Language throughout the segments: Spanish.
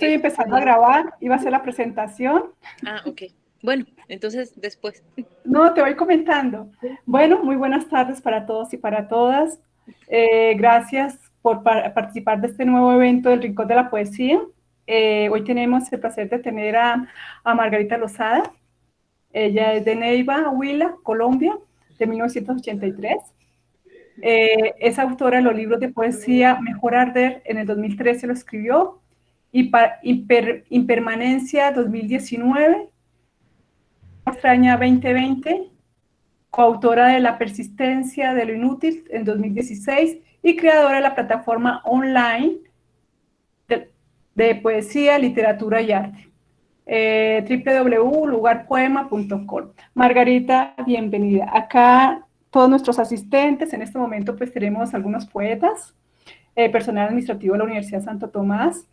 Estoy empezando a grabar, iba a hacer la presentación. Ah, ok. Bueno, entonces después. No, te voy comentando. Bueno, muy buenas tardes para todos y para todas. Eh, gracias por participar de este nuevo evento del Rincón de la Poesía. Eh, hoy tenemos el placer de tener a, a, Margarita Lozada. Ella es de Neiva, Huila, Colombia, de 1983. Eh, es autora de los libros de poesía Mejor Arder, en el 2013 lo escribió, y Imper, Impermanencia 2019, Extraña 2020, coautora de La persistencia de lo inútil en 2016 y creadora de la plataforma online de, poesía, literatura y arte. Eh, www.lugarpoema.com. Margarita, bienvenida. Acá todos nuestros asistentes, en este momento pues tenemos algunos poetas, eh, personal administrativo de la Universidad Santo Tomás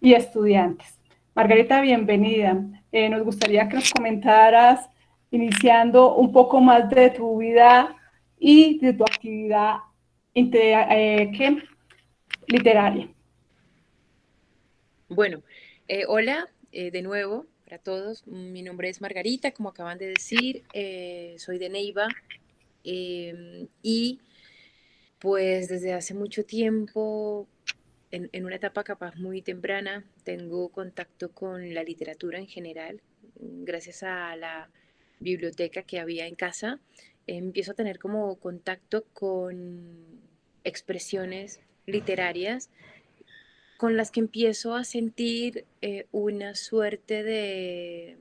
y estudiantes. Margarita, bienvenida. Eh, nos gustaría que nos comentaras, iniciando un poco más de tu vida y de tu actividad eh, literaria. Bueno, hola de nuevo para todos. Mi nombre es Margarita, como acaban de decir. soy de Neiva, Em, y pues desde hace mucho tiempo, en, una etapa capaz muy temprana, tengo contacto con la literatura en general, gracias a la biblioteca que había en casa, empiezo a tener como contacto con expresiones literarias con las que empiezo a sentir eh, una suerte de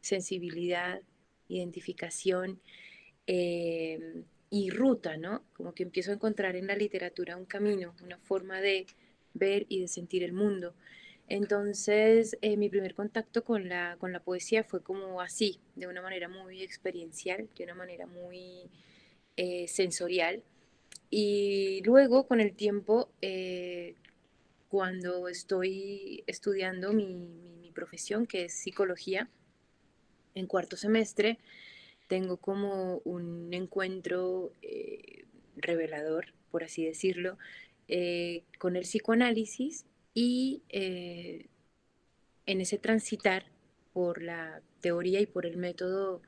sensibilidad, identificación Em, y ruta, ¿no? Como que empiezo a encontrar en la literatura un camino, una forma de ver y de sentir el mundo. Entonces, eh, mi primer contacto con la, con la poesía fue como así, de una manera muy experiencial, de una manera muy eh, sensorial. Y luego, con el tiempo, eh, cuando estoy estudiando mi, mi profesión, que es psicología, en cuarto semestre, tengo como un encuentro eh, revelador, por así decirlo, eh, con el psicoanálisis y eh, en ese transitar por la teoría y por el método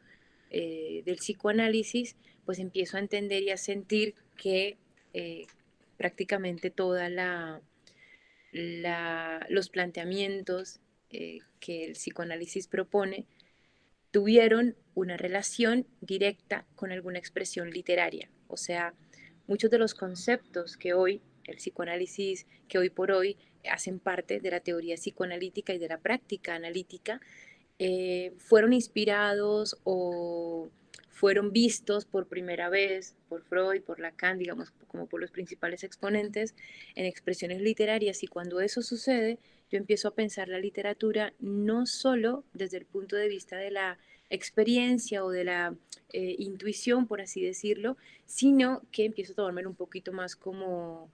del psicoanálisis, pues empiezo a entender y a sentir que prácticamente toda la, los planteamientos que el psicoanálisis propone tuvieron una relación directa con alguna expresión literaria. O sea, muchos de los conceptos que hoy, el psicoanálisis, que hoy por hoy hacen parte de la teoría psicoanalítica y de la práctica analítica, eh, fueron inspirados o fueron vistos por primera vez por Freud, por Lacan, digamos, como por los principales exponentes en expresiones literarias. Y cuando eso sucede, yo empiezo a pensar la literatura no solo desde el punto de vista de la experiencia o de la eh, intuición, por así decirlo, sino que empiezo a tomármelo un poquito más como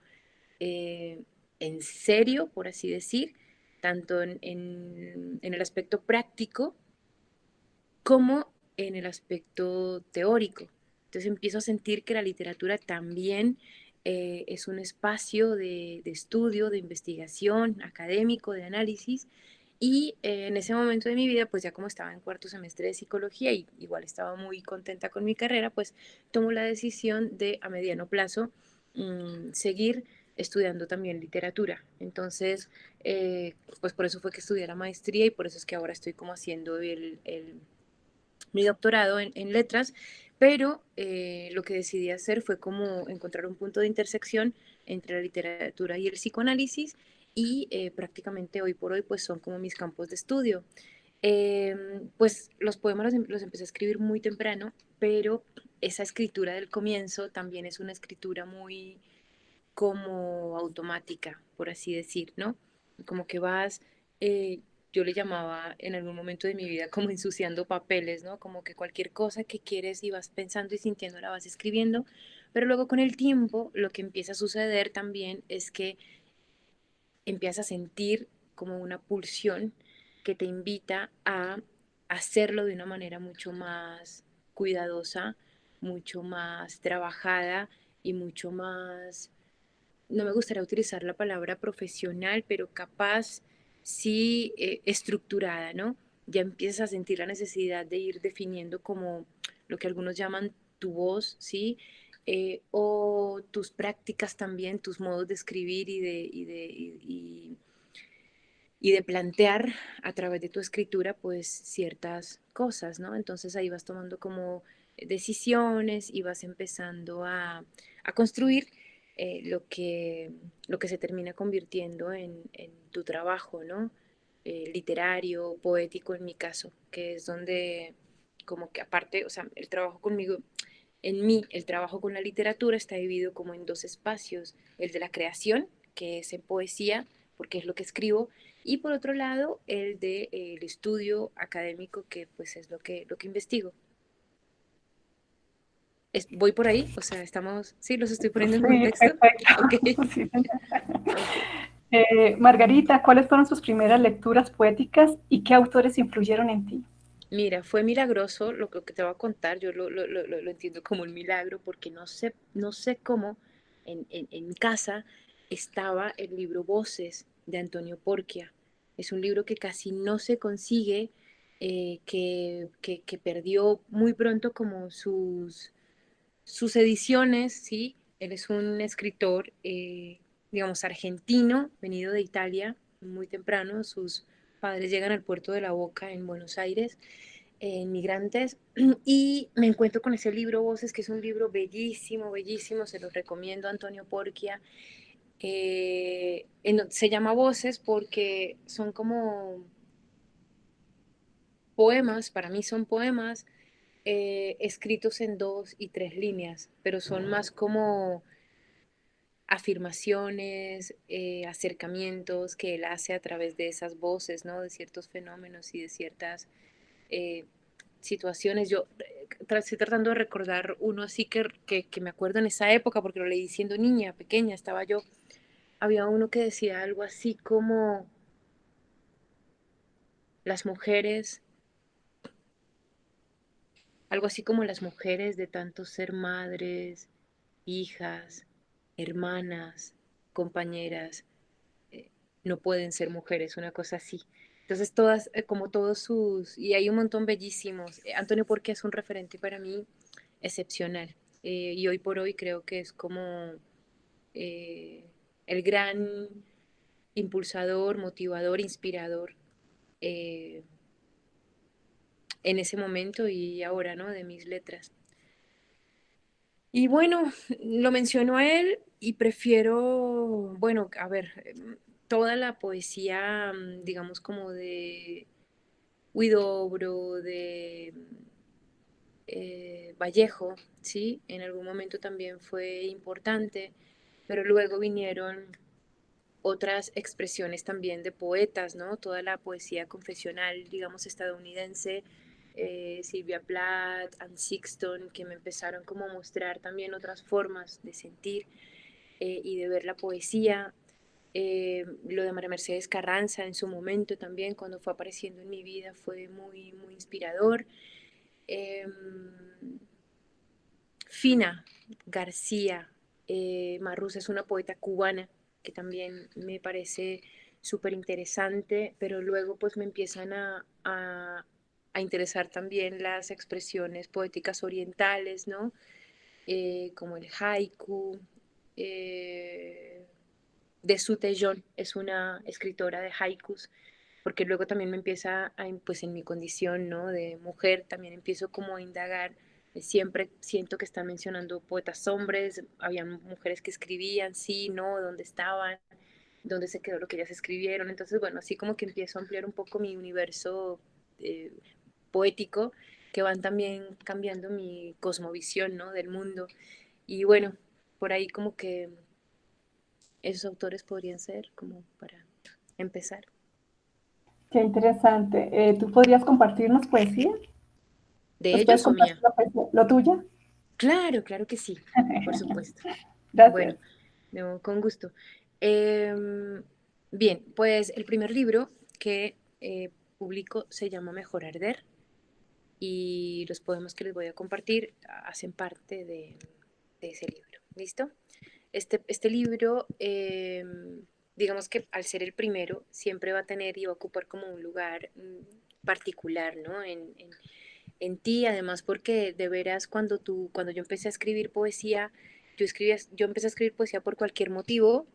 eh, en serio, por así decir, tanto en, el aspecto práctico como en el aspecto teórico. Entonces empiezo a sentir que la literatura también eh, es un espacio de, de, estudio, de investigación académico, de análisis, y eh, en ese momento de mi vida, pues ya como estaba en cuarto semestre de psicología y igual estaba muy contenta con mi carrera, pues tomo la decisión de a mediano plazo mm, seguir estudiando también literatura. Entonces, eh, pues por eso fue que estudié la maestría y por eso es que ahora estoy como haciendo el, mi doctorado en, letras, pero eh, lo que decidí hacer fue como encontrar un punto de intersección entre la literatura y el psicoanálisis y eh, prácticamente hoy por hoy pues son como mis campos de estudio. Em, pues los poemas los, empecé a escribir muy temprano, pero esa escritura del comienzo también es una escritura muy como automática, por así decir, ¿no? Como que vas, eh, yo le llamaba en algún momento de mi vida como ensuciando papeles, ¿no? Como que cualquier cosa que quieres y vas pensando y sintiendo la vas escribiendo, pero luego con el tiempo lo que empieza a suceder también es que empiezas a sentir como una pulsión que te invita a hacerlo de una manera mucho más cuidadosa, mucho más trabajada y mucho más, no me gustaría utilizar la palabra profesional, pero capaz sí eh, estructurada, ¿no? Ya empiezas a sentir la necesidad de ir definiendo como lo que algunos llaman tu voz, ¿sí? Eh, o tus prácticas también, tus modos de escribir y de, y de, y, de plantear a través de tu escritura pues ciertas cosas, ¿no? Entonces ahí vas tomando como decisiones y vas empezando a, a construir eh, lo, que, lo que se termina convirtiendo en, tu trabajo, ¿no? Eh, literario, poético en mi caso, que es donde como que aparte, o sea, el trabajo conmigo, en mí, el trabajo con la literatura está dividido como en dos espacios, el de la creación, que es en poesía, porque es lo que escribo, y por otro lado, el de, eh, estudio académico, que pues es lo que, lo que investigo voy por ahí, o sea, estamos, sí, los estoy poniendo en contexto. Eh, Margarita, ¿cuáles fueron sus primeras lecturas poéticas y qué autores influyeron en ti? Mira, fue milagroso lo que te voy a contar, yo lo, lo, lo, lo entiendo como un milagro porque no sé, no sé cómo en, en, en, casa estaba el libro Voces de Antonio Porquia. Es un libro que casi no se consigue, eh, que, que, que perdió muy pronto como sus, sus ediciones, ¿sí? Él es un escritor, eh, digamos, argentino, venido de Italia muy temprano. Sus padres llegan al puerto de La Boca en Buenos Aires, inmigrantes, y me encuentro con ese libro Voces, que es un libro bellísimo, bellísimo, se los recomiendo a Antonio Porquia. Eh, se llama Voces porque son como poemas, para mí son poemas eh, escritos en dos y tres líneas, pero son más como afirmaciones, eh, acercamientos que él hace a través de esas voces, ¿no? De ciertos fenómenos y de ciertas eh, situaciones. Yo estoy tratando de recordar uno así que, que, que, me acuerdo en esa época, porque lo leí siendo niña, pequeña, estaba yo. Había uno que decía algo así como las mujeres algo así como las mujeres de tanto ser madres, hijas, hermanas, compañeras, eh, no pueden ser mujeres, una cosa así. Entonces todas, eh, como todos sus, y hay un montón bellísimos. Eh, Antonio Porque es un referente para mí excepcional. y hoy por hoy creo que es como el gran impulsador, motivador, inspirador en ese momento y ahora, ¿no? De mis letras. Y bueno, lo menciono a él y prefiero, bueno, a ver, toda la poesía, mm, digamos, como de Huidobro, de eh, Vallejo, ¿sí? En algún momento también fue importante, pero luego vinieron otras expresiones también de poetas, ¿no? Toda la poesía confesional, digamos, estadounidense, eh, Silvia Plath, Anne Sixton, que me empezaron como a mostrar también otras formas de sentir eh, y de ver la poesía. Eh, lo de María Mercedes Carranza en su momento también, cuando fue apareciendo en mi vida, fue muy, muy inspirador. Em, Fina García Marruz es una poeta cubana que también me parece súper interesante, pero luego pues me empiezan a interesar también las expresiones poéticas orientales, ¿no? Eh, como el haiku. Eh, de Su es una escritora de haikus, porque luego también me empieza, a, pues en mi condición ¿no? de mujer, también empiezo como a indagar. Siempre siento que están mencionando poetas hombres, había mujeres que escribían, sí, no, dónde estaban, dónde se quedó lo que ellas escribieron. Entonces, bueno, así como que empiezo a ampliar un poco mi universo eh, poético que van también cambiando mi cosmovisión ¿no? del mundo. Y bueno, por ahí como que esos autores podrían ser como para empezar. Qué interesante. Eh, ¿Tú podrías compartirnos poesía? ¿De ellos o mía? ¿Lo tuya? Claro, claro que sí, por supuesto. Gracias. Bueno, con gusto. Em, bien, pues el primer libro que eh, publico se llama Mejor Arder y los poemas que les voy a compartir hacen parte de, ese libro. ¿Listo? Este, este libro em, digamos que al ser el primero, siempre va a tener y va a ocupar como un lugar mm, particular, ¿no? En, en, ti, además porque de veras cuando tú, cuando yo empecé a escribir poesía, yo escribía, yo empecé a escribir poesía por cualquier motivo,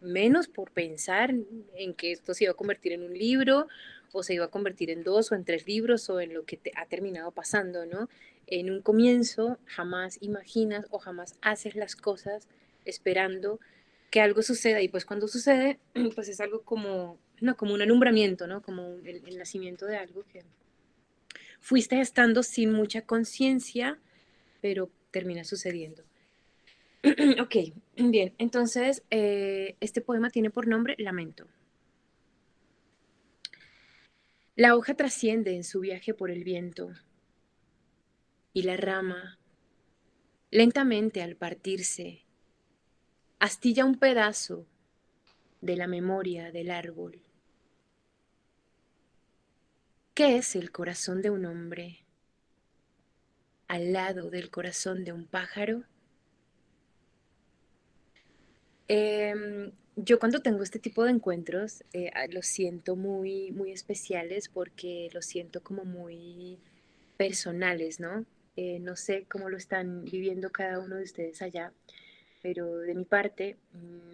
menos por pensar en que esto se iba a convertir en un libro o se iba a convertir en dos o en tres libros o en lo que te ha terminado pasando, ¿no? En un comienzo jamás imaginas o jamás haces las cosas esperando que algo suceda y pues cuando sucede, pues es algo como, no, como un alumbramiento, ¿no? Como el, el nacimiento de algo que fuiste estando sin mucha conciencia, pero termina sucediendo. ok, bien, entonces eh, este poema tiene por nombre Lamento. La hoja trasciende en su viaje por el viento y la rama, lentamente al partirse, astilla un pedazo de la memoria del árbol. ¿Qué es el corazón de un hombre al lado del corazón de un pájaro? Em, yo cuando tengo este tipo de encuentros eh, los siento muy, muy especiales porque los siento como muy personales, ¿no? Eh, no sé cómo lo están viviendo cada uno de ustedes allá, pero de mi parte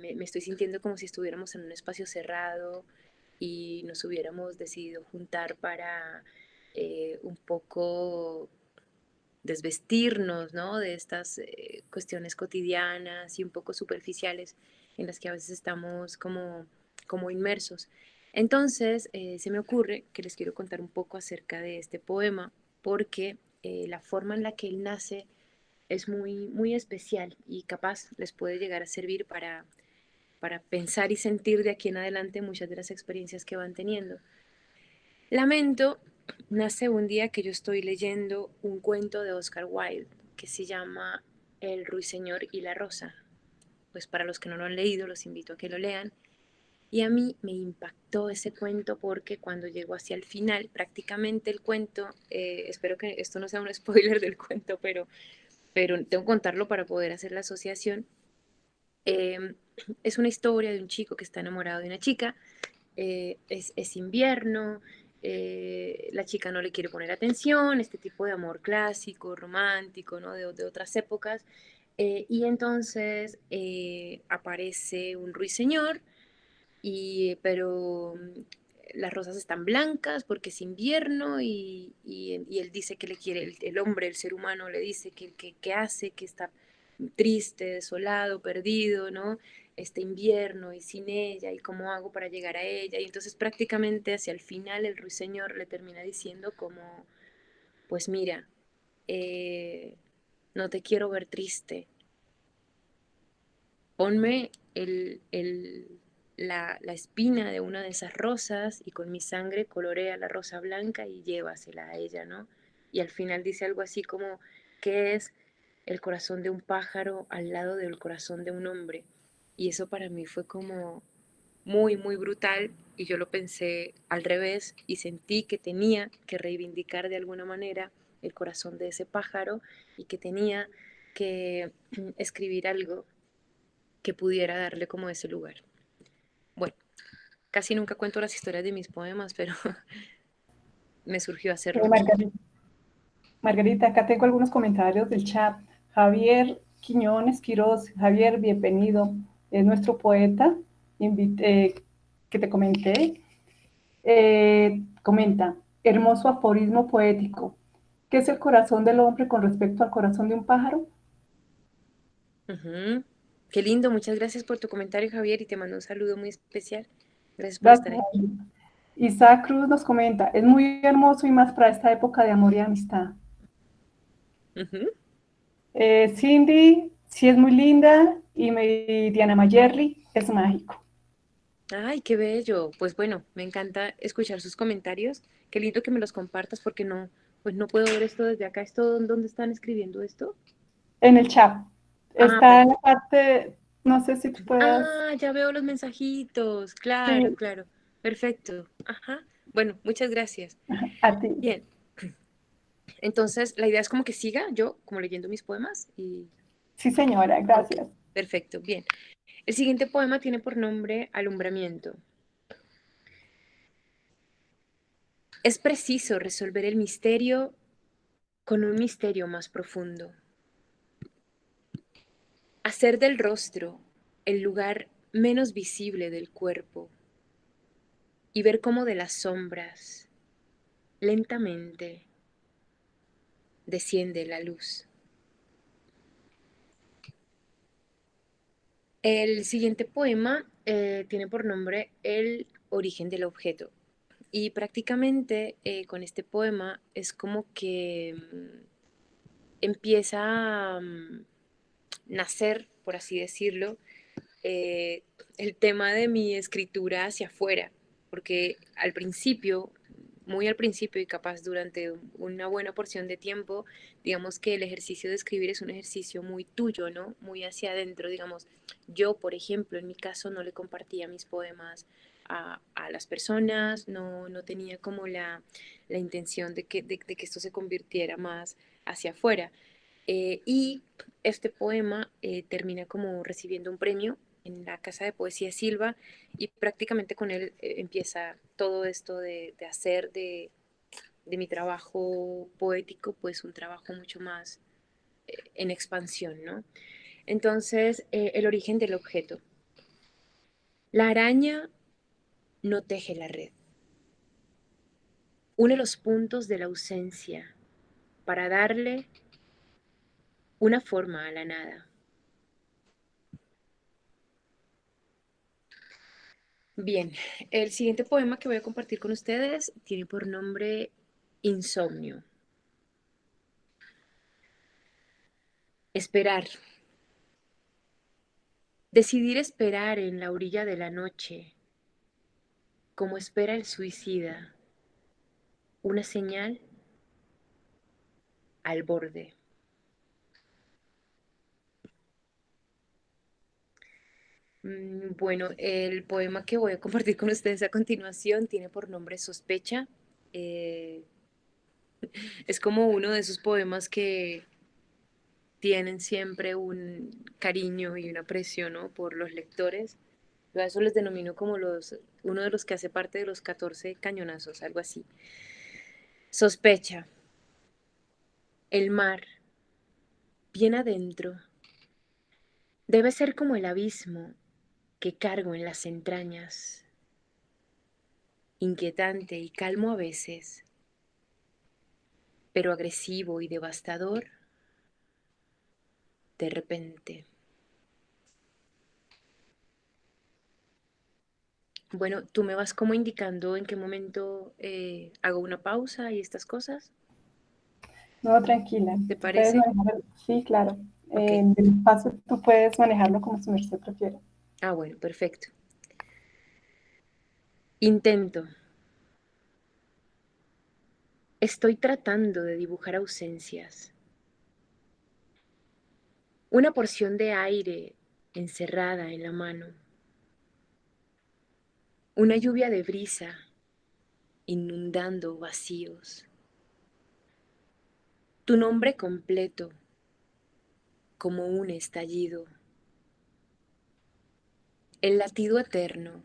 me, me, estoy sintiendo como si estuviéramos en un espacio cerrado y nos hubiéramos decidido juntar para eh, un poco desvestirnos ¿no? de estas eh, cuestiones cotidianas y un poco superficiales en las que a veces estamos como, como inmersos. Entonces, eh, se me ocurre que les quiero contar un poco acerca de este poema, porque eh, la forma en la que él nace es muy, muy especial y capaz les puede llegar a servir para, para pensar y sentir de aquí en adelante muchas de las experiencias que van teniendo. Lamento nace un día que yo estoy leyendo un cuento de Oscar Wilde que se llama El ruiseñor y la rosa. Pues para los que no lo han leído, los invito a que lo lean. Y a mí me impactó ese cuento porque cuando llegó hacia el final, prácticamente el cuento, eh, espero que esto no sea un spoiler del cuento, pero, pero tengo que contarlo para poder hacer la asociación. Em, es una historia de un chico que está enamorado de una chica, eh, es, es invierno, eh, la chica no le quiere poner atención, este tipo de amor clásico, romántico, ¿no? de, otras épocas. Eh, y entonces eh, aparece un ruiseñor, y, pero las rosas están blancas porque es invierno y, él dice que le quiere, el, hombre, el ser humano le dice que, que hace, que está triste, desolado, perdido, ¿no? Este invierno y sin ella y cómo hago para llegar a ella. Y entonces prácticamente hacia el final el ruiseñor le termina diciendo como, pues mira, eh, no te quiero ver triste. Ponme el, la, la, espina de una de esas rosas y con mi sangre colorea la rosa blanca y llévasela a ella, ¿no? Y al final dice algo así como, ¿qué es el corazón de un pájaro al lado del corazón de un hombre? Y eso para mí fue como muy, muy brutal y yo lo pensé al revés y sentí que tenía que reivindicar de alguna manera el corazón de ese pájaro y que tenía que escribir algo que pudiera darle como ese lugar. Bueno, casi nunca cuento las historias de mis poemas, pero me surgió hacerlo. Margarita, Margarita, acá tengo algunos comentarios del chat. Javier Quiñones Quiroz, Javier, bienvenido es nuestro poeta eh, que te comenté, eh, comenta, hermoso aforismo poético. ¿Qué es el corazón del hombre con respecto al corazón de un pájaro? Qué lindo, muchas gracias por tu comentario, Javier, y te mando un saludo muy especial. Gracias por estar aquí. Isaac Cruz nos comenta, es muy hermoso y más para esta época de amor y amistad. Eh, Cindy, sí es muy linda y me, Diana Mayerly es mágico. Ay, qué bello. Pues bueno, me encanta escuchar sus comentarios. Qué lindo que me los compartas porque no, pues no puedo ver esto desde acá. ¿Esto dónde están escribiendo esto? En el chat. Ah, Está en la parte, no sé si tú puedes. Ah, ya veo los mensajitos. Claro, claro. Perfecto. Ajá. Bueno, muchas gracias. A ti. Bien. Entonces, la idea es como que siga yo como leyendo mis poemas y Sí, señora, gracias. Perfecto, bien. El siguiente poema tiene por nombre Alumbramiento. Es preciso resolver el misterio con un misterio más profundo. Hacer del rostro el lugar menos visible del cuerpo y ver cómo de las sombras lentamente desciende la luz. El siguiente poema eh, tiene por nombre El origen del objeto. Y prácticamente eh, con este poema es como que mm, empieza a mm, nacer, por así decirlo, eh, el tema de mi escritura hacia afuera, porque al principio muy al principio y capaz durante una buena porción de tiempo, digamos que el ejercicio de escribir es un ejercicio muy tuyo, ¿no? Muy hacia adentro, digamos. Yo, por ejemplo, en mi caso no le compartía mis poemas a, las personas, no, no tenía como la, intención de que, de, que esto se convirtiera más hacia afuera. Eh, y este poema eh, termina como recibiendo un premio en la Casa de Poesía Silva y prácticamente con él eh, empieza todo esto de, hacer de, mi trabajo poético pues un trabajo mucho más eh, en expansión, ¿no? Entonces, eh, el origen del objeto. La araña no teje la red. Une los puntos de la ausencia para darle una forma a la nada. Bien, el siguiente poema que voy a compartir con ustedes tiene por nombre Insomnio. Esperar. Decidir esperar en la orilla de la noche, como espera el suicida, una señal al borde. Bueno, el poema que voy a compartir con ustedes a continuación tiene por nombre Sospecha. Eh, es como uno de esos poemas que tienen siempre un cariño y un aprecio ¿no? por los lectores. Yo a eso les denomino como los, uno de los que hace parte de los 14 cañonazos, algo así. Sospecha. El mar, bien adentro, debe ser como el abismo que cargo en las entrañas, inquietante y calmo a veces, pero agresivo y devastador de repente. Bueno, tú me vas como indicando en qué momento eh, hago una pausa y estas cosas. No, tranquila. ¿Te parece? Sí, claro. En el paso tú puedes manejarlo como su merced prefiere. Ah, bueno, perfecto. Intento. Estoy tratando de dibujar ausencias. Una porción de aire encerrada en la mano. Una lluvia de brisa inundando vacíos. Tu nombre completo como un estallido el latido eterno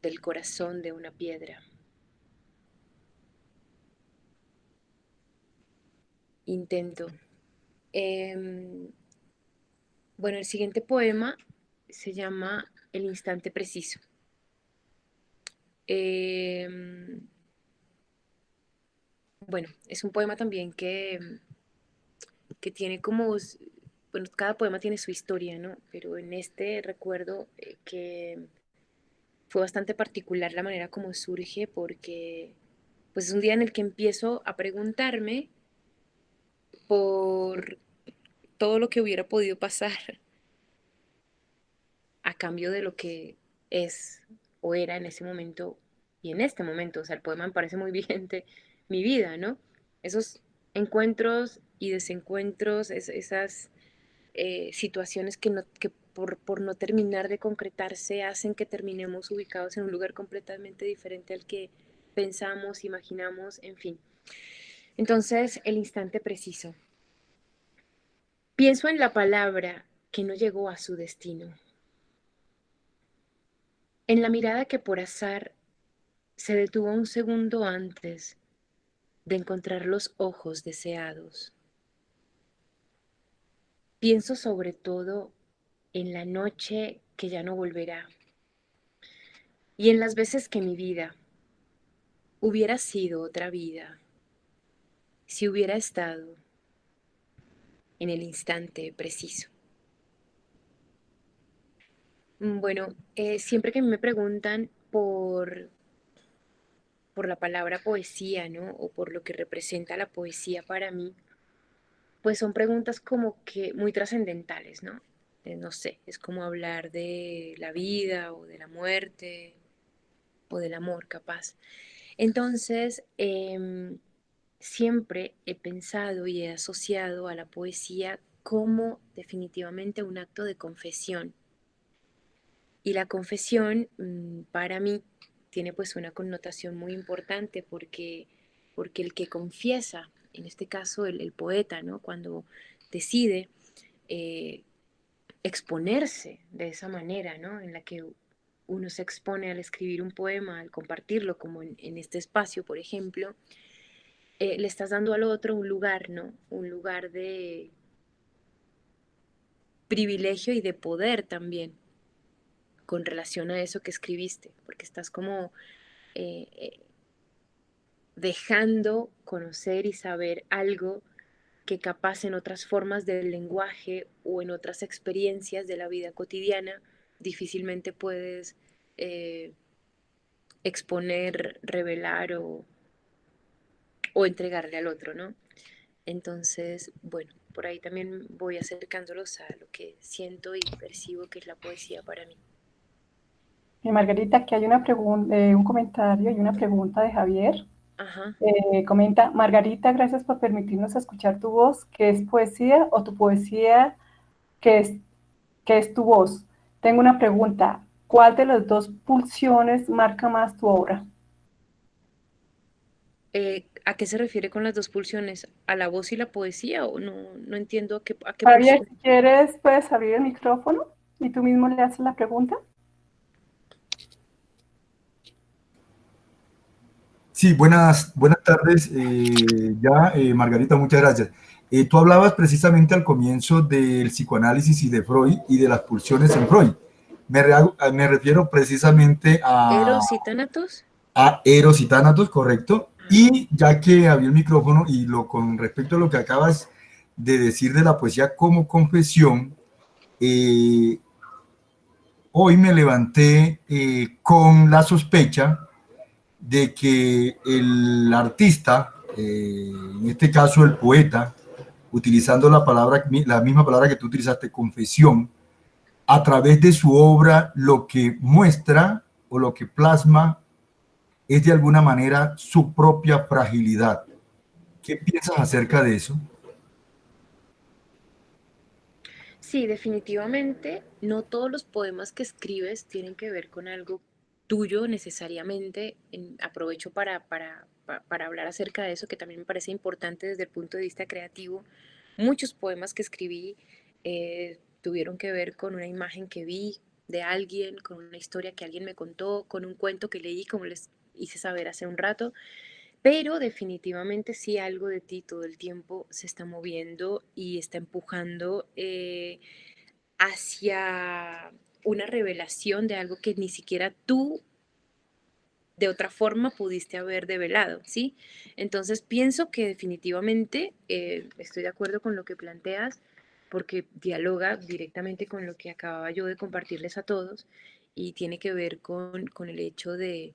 del corazón de una piedra. Intento. Em, bueno, el siguiente poema se llama El instante preciso. Em, bueno, es un poema también que, que tiene como cada poema tiene su historia, ¿no? Pero en este recuerdo eh, que fue bastante particular la manera como surge porque pues es un día en el que empiezo a preguntarme por todo lo que hubiera podido pasar a cambio de lo que es o era en ese momento y en este momento. O sea, el poema me parece muy vigente mi vida, ¿no? Esos encuentros y desencuentros, esas eh, situaciones que, por, no terminar de concretarse hacen que terminemos ubicados en un lugar completamente diferente al que pensamos, imaginamos, en fin. Entonces, el instante preciso. Pienso en la palabra que no llegó a su destino. En la mirada que por azar se detuvo un segundo antes de encontrar los ojos deseados. Pienso sobre todo en la noche que ya no volverá y en las veces que mi vida hubiera sido otra vida si hubiera estado en el instante preciso. Mm, bueno, eh, siempre que me preguntan por, por la palabra poesía, ¿no? O por lo que representa la poesía para mí, pues son preguntas como que muy trascendentales, ¿no? Eh, no sé, es como hablar de la vida o de la muerte o del amor, capaz. Entonces, em, siempre he pensado y he asociado a la poesía como definitivamente un acto de confesión. Y la confesión mm, para mí tiene pues una connotación muy importante porque, porque el que confiesa, en este caso el, poeta, ¿no? cuando decide eh, exponerse de esa manera, ¿no? en la que uno se expone al escribir un poema, al compartirlo, como en, este espacio, por ejemplo, eh, le estás dando al otro un lugar, ¿no? Un lugar de privilegio y de poder también con relación a eso que escribiste, porque estás como eh, dejando conocer y saber algo que capaz en otras formas del lenguaje o en otras experiencias de la vida cotidiana difícilmente puedes exponer, revelar o, o entregarle al otro, ¿no? Entonces, bueno, por ahí también voy acercándolos a lo que siento y percibo que es la poesía para mí. Eh, Margarita, aquí hay una eh, un comentario y una pregunta de Javier. Ajá. Eh, comenta, Margarita, gracias por permitirnos escuchar tu voz, ¿qué es poesía o tu poesía, qué es, qué es tu voz? Tengo una pregunta, ¿cuál de las dos pulsiones marca más tu obra? Eh, ¿A qué se refiere con las dos pulsiones? ¿A la voz y la poesía? ¿O no, no entiendo a qué, a qué Javier, si quieres, puedes abrir el micrófono y tú mismo le haces la pregunta. Sí, buenas, buenas tardes. Eh, ya, eh, Margarita, muchas gracias. tú hablabas precisamente al comienzo del psicoanálisis y de Freud y de las pulsiones en Freud. Me, me refiero precisamente a... ¿Eros y tánatos? A Eros y tánatos, correcto. Y ya que había el micrófono y lo con respecto a lo que acabas de decir de la poesía como confesión, eh, hoy me levanté eh, con la sospecha de que el artista, eh, en este caso el poeta, utilizando la, palabra, la misma palabra que tú utilizaste, confesión, a través de su obra lo que muestra o lo que plasma es de alguna manera su propia fragilidad. ¿Qué piensas acerca de eso? Sí, definitivamente, no todos los poemas que escribes tienen que ver con algo tuyo necesariamente. aprovecho para, para, hablar acerca de eso, que también me parece importante desde el punto de vista creativo. Muchos poemas que escribí eh, tuvieron que ver con una imagen que vi de alguien, con una historia que alguien me contó, con un cuento que leí, como les hice saber hace un rato, pero definitivamente sí algo de ti todo el tiempo se está moviendo y está empujando eh, hacia una revelación de algo que ni siquiera tú de otra forma pudiste haber develado, ¿sí? Entonces pienso que definitivamente eh, estoy de acuerdo con lo que planteas porque dialoga directamente con lo que acababa yo de compartirles a todos y tiene que ver con, con el hecho de,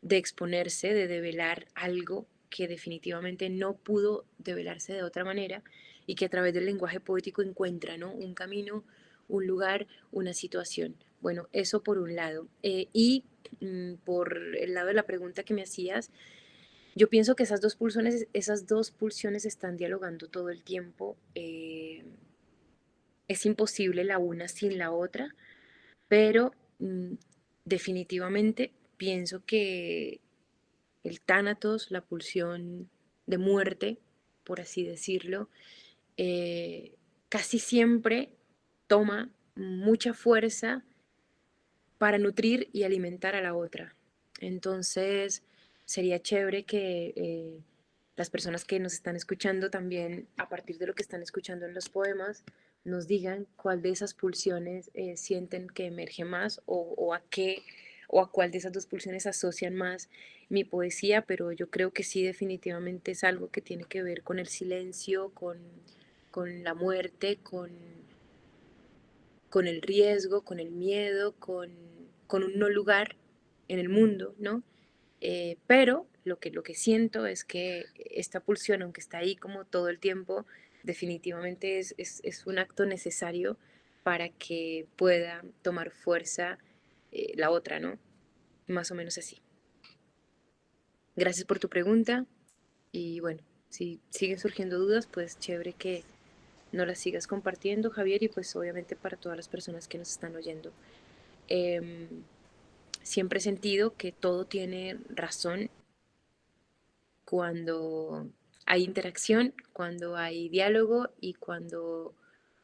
de exponerse, de develar algo que definitivamente no pudo develarse de otra manera y que a través del lenguaje poético encuentra ¿no? un camino, un lugar, una situación. Bueno, eso por un lado. Eh, y mm, por el lado de la pregunta que me hacías, yo pienso que esas dos pulsiones, esas dos pulsiones están dialogando todo el tiempo. Eh, es imposible la una sin la otra, pero mm, definitivamente pienso que el tánatos, la pulsión de muerte, por así decirlo, eh, casi siempre toma mucha fuerza para nutrir y alimentar a la otra. Entonces, sería chévere que eh, las personas que nos están escuchando también, a partir de lo que están escuchando en los poemas, nos digan cuál de esas pulsiones eh, sienten que emerge más o, a qué o a cuál de esas dos pulsiones asocian más mi poesía, pero yo creo que sí definitivamente es algo que tiene que ver con el silencio, con, con la muerte, con, con el riesgo, con el miedo, con, con un no lugar en el mundo, ¿no? Eh, pero lo que, lo que siento es que esta pulsión, aunque está ahí como todo el tiempo, definitivamente es, un acto necesario para que pueda tomar fuerza eh, la otra, ¿no? Más o menos así. Gracias por tu pregunta y bueno, si siguen surgiendo dudas, pues chévere que no las sigas compartiendo, Javier, y pues obviamente para todas las personas que nos están oyendo. Em, siempre he sentido que todo tiene razón cuando hay interacción, cuando hay diálogo y cuando,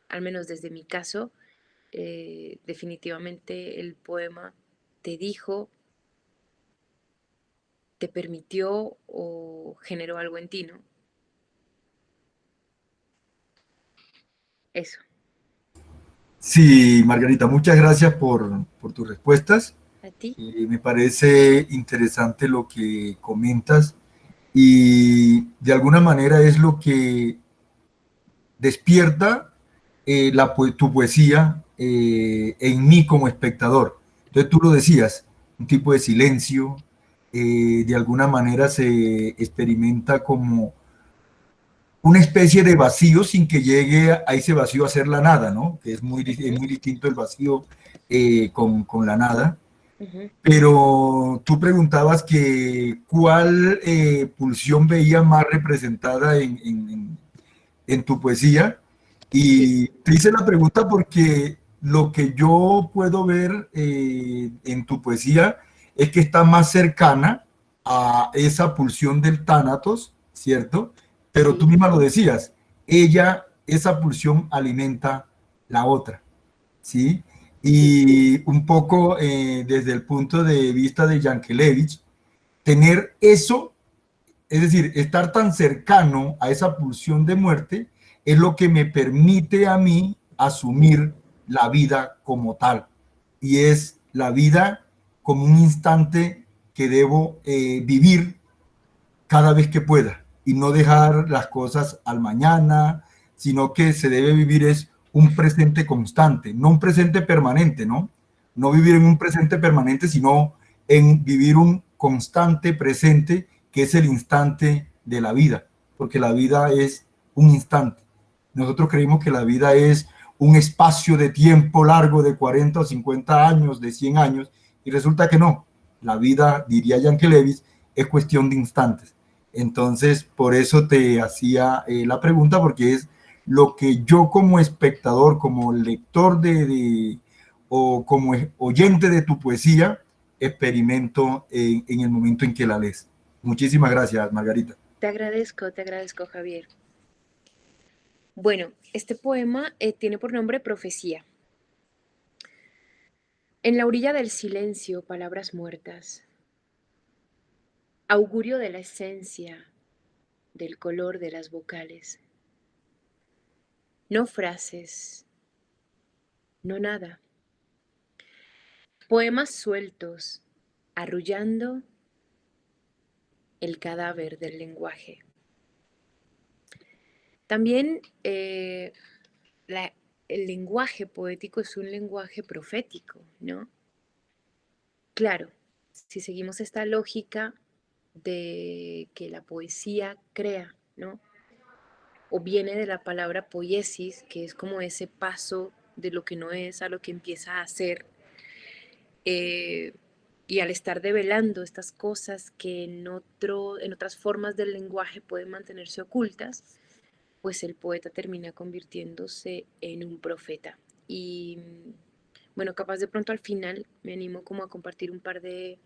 al menos desde mi caso, eh, definitivamente el poema te dijo, te permitió o generó algo en ti, ¿no? Eso. Sí, Margarita, muchas gracias por, tus respuestas. A ti. me parece interesante lo que comentas y de alguna manera es lo que despierta eh, la, tu poesía eh, en mí como espectador. Entonces tú lo decías, un tipo de silencio, eh, de alguna manera se experimenta como una especie de vacío sin que llegue a ese vacío a ser la nada, ¿no? Que es muy, muy distinto el vacío con, con la nada. Pero tú preguntabas que cuál eh, pulsión veía más representada en, tu poesía. Y te hice la pregunta porque lo que yo puedo ver eh, en tu poesía es que está más cercana a esa pulsión del tánatos, ¿cierto? Pero tú misma lo decías, ella, esa pulsión alimenta la otra, ¿sí? y un poco eh, desde el punto de vista de Yankelevich, tener eso, es decir, estar tan cercano a esa pulsión de muerte, es lo que me permite a mí asumir la vida como tal. Y es la vida como un instante que debo eh, vivir cada vez que pueda y no dejar las cosas al mañana, sino que se debe vivir es un presente constante, no un presente permanente, ¿no? No vivir en un presente permanente, sino en vivir un constante presente que es el instante de la vida, porque la vida es un instante. Nosotros creemos que la vida es un espacio de tiempo largo de 40 o 50 años, de 100 años, y resulta que no. La vida, diría Levis, es cuestión de instantes. Entonces, por eso te hacía eh, la pregunta, porque es lo que yo como espectador, como lector de, o como oyente de tu poesía, experimento en, el momento en que la lees. Muchísimas gracias, Margarita. Te agradezco, te agradezco, Javier. Bueno, este poema eh, tiene por nombre Profecía. En la orilla del silencio, palabras muertas. Augurio de la esencia, del color de las vocales no frases, no nada. Poemas sueltos, arrullando el cadáver del lenguaje. También eh, el lenguaje poético es un lenguaje profético, ¿no? Claro, si seguimos esta lógica de que la poesía crea, ¿no? o viene de la palabra poiesis, que es como ese paso de lo que no es a lo que empieza a ser. Eh, y al estar develando estas cosas que en, otro, en otras formas del lenguaje pueden mantenerse ocultas, pues el poeta termina convirtiéndose en un profeta. Y bueno, capaz de pronto al final me animo como a compartir un par de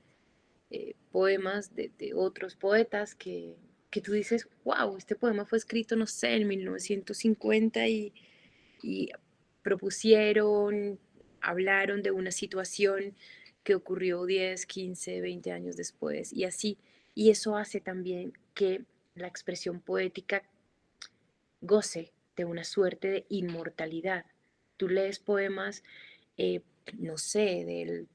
eh, poemas de, otros poetas que, que tú dices, wow, este poema fue escrito, no sé, en 1950 y, propusieron, hablaron de una situación que ocurrió 10, 15, 20 años después y así. Y eso hace también que la expresión poética goce de una suerte de inmortalidad. Tú lees poemas, eh, no sé, del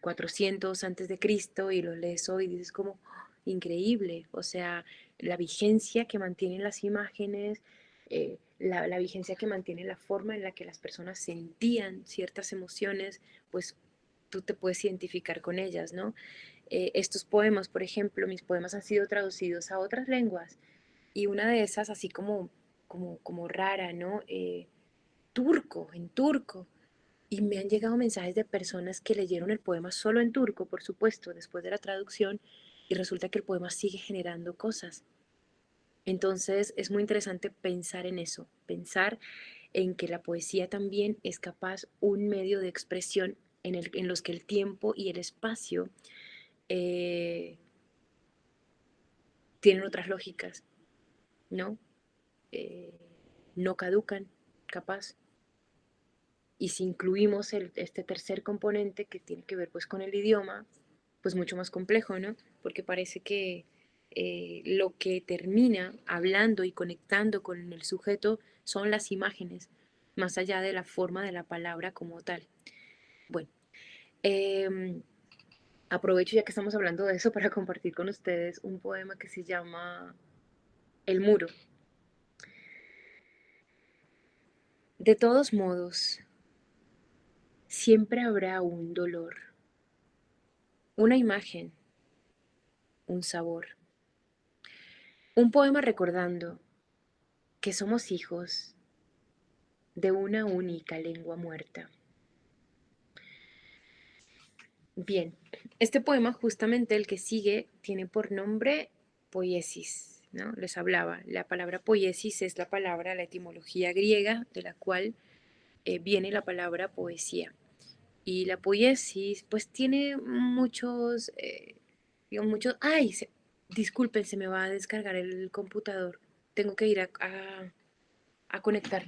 400 antes de Cristo y los lees hoy y dices como ¡ah! increíble, o sea, la vigencia que mantienen las imágenes, eh, la, vigencia que mantiene la forma en la que las personas sentían ciertas emociones, pues tú te puedes identificar con ellas, ¿no? Eh, estos poemas, por ejemplo, mis poemas han sido traducidos a otras lenguas y una de esas así como, como, como rara, ¿no? Eh, turco, en turco. Y me han llegado mensajes de personas que leyeron el poema solo en turco, por supuesto, después de la traducción, y resulta que el poema sigue generando cosas. Entonces es muy interesante pensar en eso, pensar en que la poesía también es capaz un medio de expresión en, el, en los que el tiempo y el espacio eh, tienen otras lógicas, ¿no? Eh, no caducan, capaz. Y si incluimos este tercer componente que tiene que ver pues con el idioma, pues mucho más complejo, ¿no? Porque parece que eh, lo que termina hablando y conectando con el sujeto son las imágenes, más allá de la forma de la palabra como tal. Bueno, eh, aprovecho ya que estamos hablando de eso para compartir con ustedes un poema que se llama El muro. De todos modos, siempre habrá un dolor, una imagen, un sabor. Un poema recordando que somos hijos de una única lengua muerta. Bien, este poema, justamente el que sigue, tiene por nombre poiesis, ¿no? Les hablaba, la palabra poiesis es la palabra, la etimología griega de la cual eh, viene la palabra poesía. Y la poiesis, pues tiene muchos, eh, digamos, muchos, ay, disculpen, se me va a descargar el computador, tengo que ir a, a, a conectar.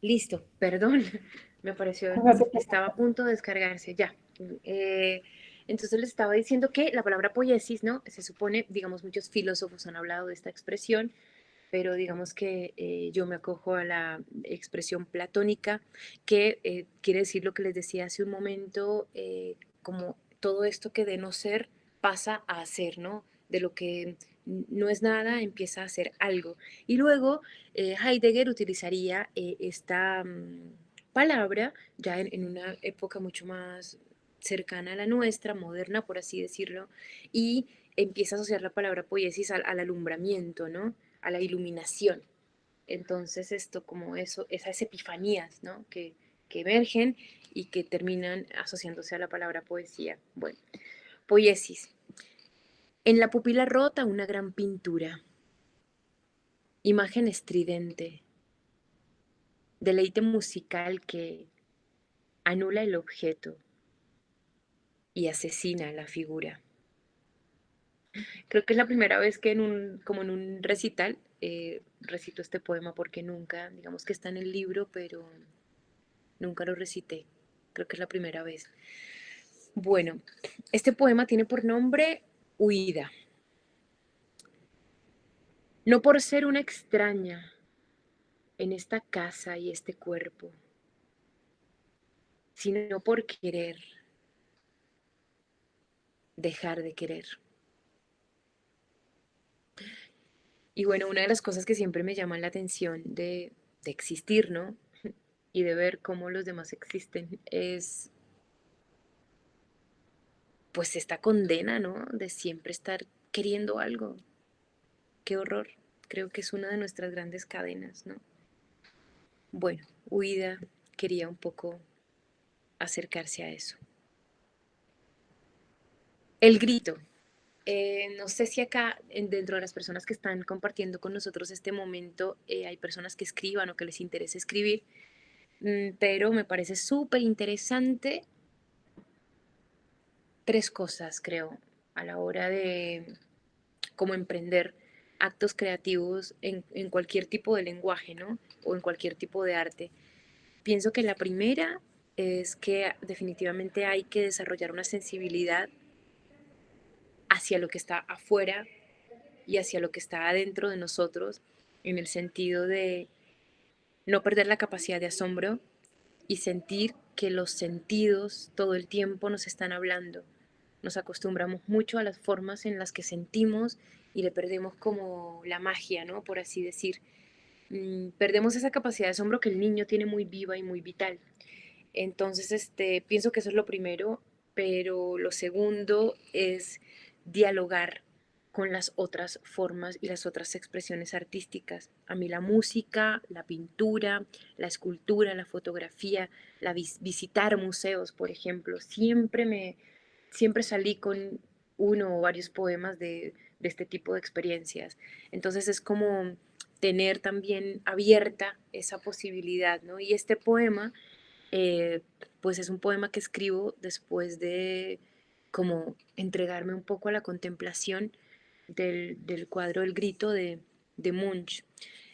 Listo, perdón, me pareció que estaba a punto de descargarse, ya. Eh, entonces les estaba diciendo que la palabra poiesis, ¿no? Se supone, digamos, muchos filósofos han hablado de esta expresión, pero digamos que eh, yo me acojo a la expresión platónica, que eh, quiere decir lo que les decía hace un momento, como todo esto que de no ser pasa a ser, ¿no? De lo que no es nada, empieza a ser algo. Y luego eh, Heidegger utilizaría eh, esta mm, palabra ya en, una época mucho más cercana a la nuestra, moderna, por así decirlo, y empieza a asociar la palabra poiesis al, alumbramiento, ¿no? A la iluminación. Entonces esto como eso, esas epifanías, ¿no? Que, que emergen y que terminan asociándose a la palabra poesía. Bueno, poiesis. En la pupila rota una gran pintura. Imagen estridente. Deleite musical que anula el objeto y asesina la figura. Creo que es la primera vez que en un, como en un recital, eh, recito este poema porque nunca, digamos que está en el libro, pero nunca lo recité. Creo que es la primera vez. Bueno, este poema tiene por nombre huida. No por ser una extraña en esta casa y este cuerpo, sino por querer dejar de querer. Y bueno, una de las cosas que siempre me llaman la atención de, de existir, ¿no? Y de ver cómo los demás existen es pues esta condena, ¿no? De siempre estar queriendo algo. Qué horror. Creo que es una de nuestras grandes cadenas, ¿no? Bueno, huida quería un poco acercarse a eso. El grito. Eh, no sé si acá, dentro de las personas que están compartiendo con nosotros este momento, eh, hay personas que escriban o que les interese escribir, mm, pero me parece súper interesante tres cosas, creo, a la hora de cómo emprender actos creativos en, en, cualquier tipo de lenguaje, ¿no? O en cualquier tipo de arte. Pienso que la primera es que definitivamente hay que desarrollar una sensibilidad hacia lo que está afuera y hacia lo que está adentro de nosotros, en el sentido de no perder la capacidad de asombro y sentir que los sentidos todo el tiempo nos están hablando. Nos acostumbramos mucho a las formas en las que sentimos y le perdemos como la magia, ¿no? Por así decir. Mm, perdemos esa capacidad de asombro que el niño tiene muy viva y muy vital. Entonces, este, pienso que eso es lo primero, pero lo segundo es dialogar con las otras formas y las otras expresiones artísticas. A mí la música, la pintura, la escultura, la fotografía, la visitar museos, por ejemplo, siempre me siempre salí con uno o varios poemas de, este tipo de experiencias. Entonces es como tener también abierta esa posibilidad, ¿no? Y este poema, eh, pues es un poema que escribo después de como entregarme un poco a la contemplación del, cuadro El Grito de, de Munch.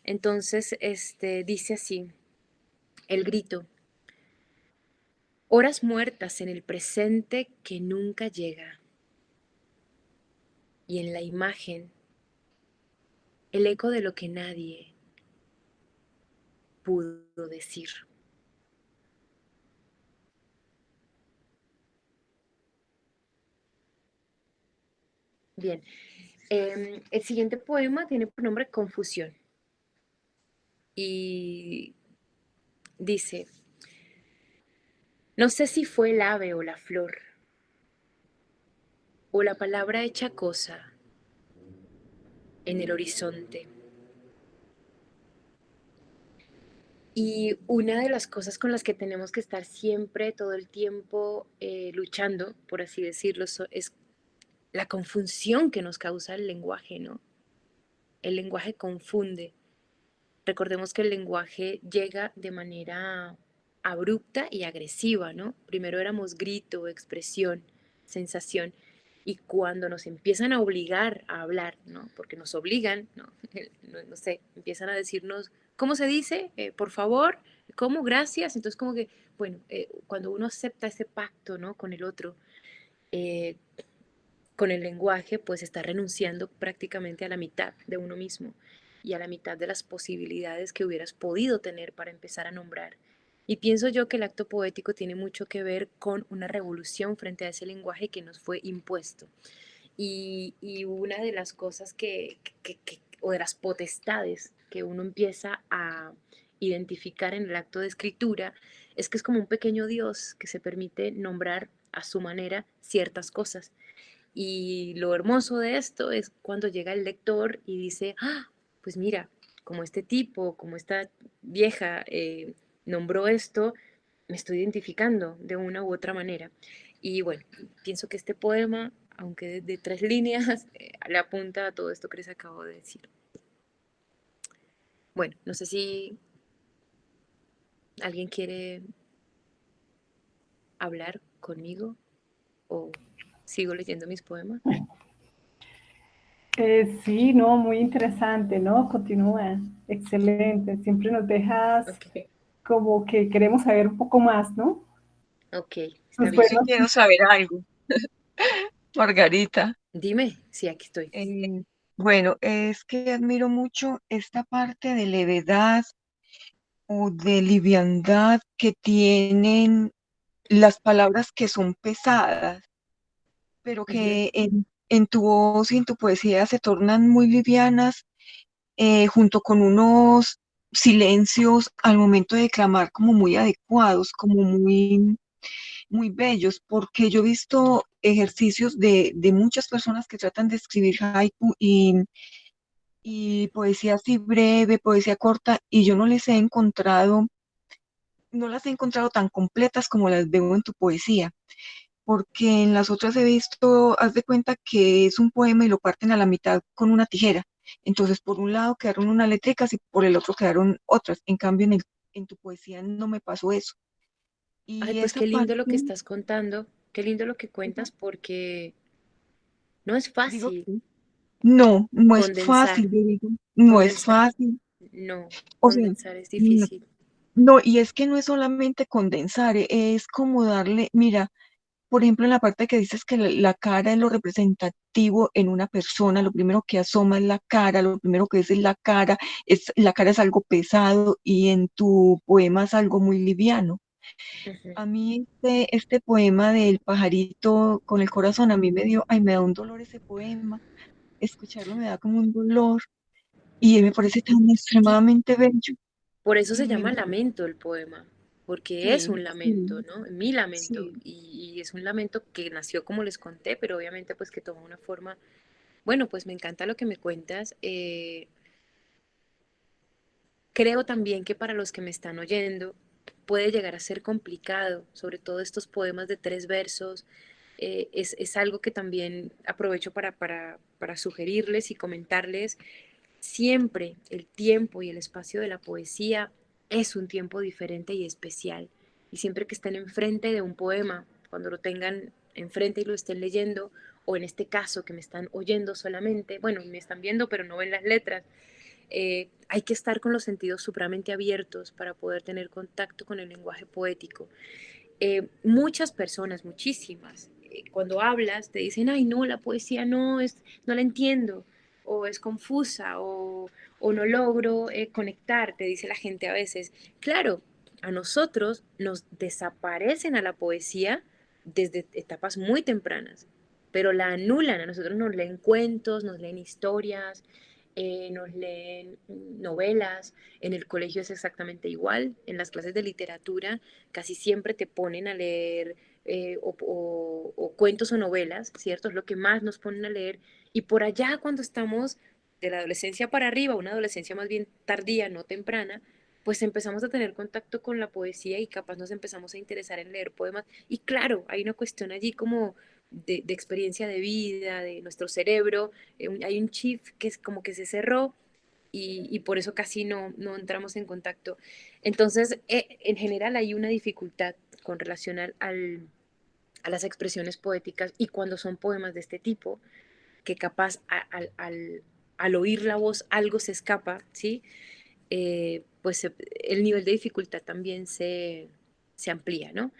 Entonces, este, dice así, El Grito, horas muertas en el presente que nunca llega. Y en la imagen, el eco de lo que nadie pudo decir. Bien, em, el siguiente poema tiene por nombre Confusión y dice, no sé si fue el ave o la flor, o la palabra hecha cosa en el horizonte. Y una de las cosas con las que tenemos que estar siempre, todo el tiempo, eh, luchando, por así decirlo, es la confusión que nos causa el lenguaje, ¿no? El lenguaje confunde. Recordemos que el lenguaje llega de manera abrupta y agresiva, ¿no? Primero éramos grito, expresión, sensación, y cuando nos empiezan a obligar a hablar, ¿no? Porque nos obligan, ¿no? No, sé, empiezan a decirnos, ¿cómo se dice? Eh, por favor, ¿cómo? Gracias. Entonces, como que, bueno, eh, cuando uno acepta ese pacto, ¿no? Con el otro, eh, con el lenguaje, pues está renunciando prácticamente a la mitad de uno mismo y a la mitad de las posibilidades que hubieras podido tener para empezar a nombrar. Y pienso yo que el acto poético tiene mucho que ver con una revolución frente a ese lenguaje que nos fue impuesto. Y, una de las cosas que, o de las potestades que uno empieza a identificar en el acto de escritura, es que es como un pequeño Dios que se permite nombrar a su manera ciertas cosas y lo hermoso de esto es cuando llega el lector y dice, ah, pues mira, como este tipo, como esta vieja eh, nombró esto, me estoy identificando de una u otra manera. Y bueno, pienso que este poema, aunque de, tres líneas, eh, le apunta a todo esto que les acabo de decir. Bueno, no sé si alguien quiere hablar conmigo o sigo leyendo mis poemas. Eh, sí, no, muy interesante, ¿no? Continúa, excelente. Siempre nos dejas como que queremos saber un poco más, ¿no? Ok. Pues quiero saber algo. Margarita. Dime, sí, aquí estoy. Eh, bueno, es que admiro mucho esta parte de levedad o de liviandad que tienen las palabras que son pesadas pero que en, tu voz y en tu poesía se tornan muy livianas, eh, junto con unos silencios al momento de declamar como muy adecuados, como muy, muy bellos, porque yo he visto ejercicios de, muchas personas que tratan de escribir haiku y, y poesía así breve, poesía corta, y yo no les he encontrado, no las he encontrado tan completas como las veo en tu poesía. porque en las otras he visto, haz de cuenta que es un poema y lo parten a la mitad con una tijera. Entonces, por un lado quedaron unas letricas y por el otro quedaron otras. En cambio, en, en tu poesía no me pasó eso. Y Ay, pues qué lindo lo que estás contando, qué lindo lo que cuentas, porque no es fácil. no, no es fácil, digo. No es fácil. No, condensar es difícil. No, y es que no es solamente condensar, es como darle, mira, por ejemplo, en la parte que dices que la, cara es lo representativo en una persona, lo primero que asoma es la cara, lo primero que es es la cara, es, la cara es algo pesado y en tu poema es algo muy liviano. A mí este, este poema del pajarito con el corazón, a mí me dio, ay, me da un dolor ese poema, escucharlo me da como un dolor y me parece tan extremadamente bello. Por eso se llama lamento el poema, porque es un lamento, ¿no? Mi lamento, y, es un lamento que nació como les conté, pero obviamente pues que tomó una forma, bueno, pues me encanta lo que me cuentas. Eh, creo también que para los que me están oyendo puede llegar a ser complicado, sobre todo estos poemas de tres versos, eh, es, es, algo que también aprovecho para, para, para sugerirles y comentarles Siempre el tiempo y el espacio de la poesía es un tiempo diferente y especial. Y siempre que estén enfrente de un poema, cuando lo tengan enfrente y lo estén leyendo, o en este caso que me están oyendo solamente, bueno, me están viendo pero no ven las letras, eh, hay que estar con los sentidos supremamente abiertos para poder tener contacto con el lenguaje poético. Eh, muchas personas, muchísimas, eh, cuando hablas te dicen, ay, no, la poesía no, es, no la entiendo o es confusa o, no logro eh, conectar, te dice la gente a veces. Claro, a nosotros nos desaparecen a la poesía desde etapas muy tempranas, pero la anulan, a nosotros nos leen cuentos, nos leen historias, eh, nos leen novelas, en el colegio es exactamente igual, en las clases de literatura casi siempre te ponen a leer eh, o, cuentos o novelas, ¿cierto? Es lo que más nos ponen a leer. Y por allá cuando estamos de la adolescencia para arriba, una adolescencia más bien tardía, no temprana, pues empezamos a tener contacto con la poesía y capaz nos empezamos a interesar en leer poemas. Y claro, hay una cuestión allí como de, experiencia de vida, de nuestro cerebro, eh, hay un chip que es como que se cerró y, por eso casi no, no entramos en contacto. Entonces, eh, en general hay una dificultad con relación al, a las expresiones poéticas y cuando son poemas de este tipo, que capaz al, oír la voz algo se escapa, ¿sí? Eh, pues el nivel de dificultad también se, amplía, ¿no?